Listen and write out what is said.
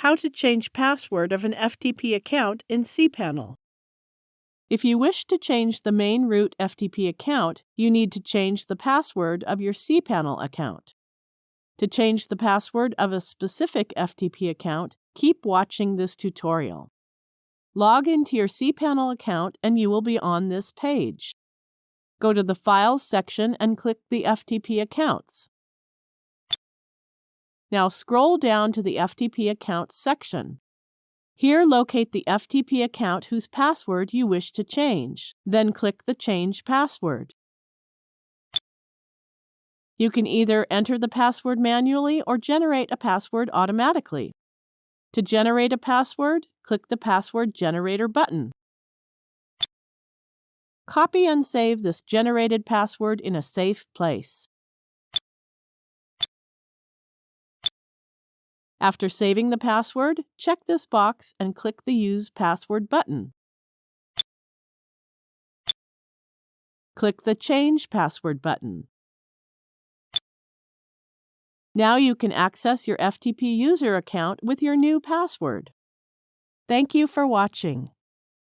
How to change password of an FTP account in cPanel. If you wish to change the main root FTP account, you need to change the password of your cPanel account. To change the password of a specific FTP account, keep watching this tutorial. Log into your cPanel account and you will be on this page. Go to the Files section and click the FTP accounts. Now scroll down to the FTP Accounts section. Here locate the FTP account whose password you wish to change. Then click the Change Password. You can either enter the password manually or generate a password automatically. To generate a password, click the Password Generator button. Copy and save this generated password in a safe place. After saving the password, check this box and click the Use Password button. Click the Change Password button. Now you can access your FTP user account with your new password. Thank you for watching.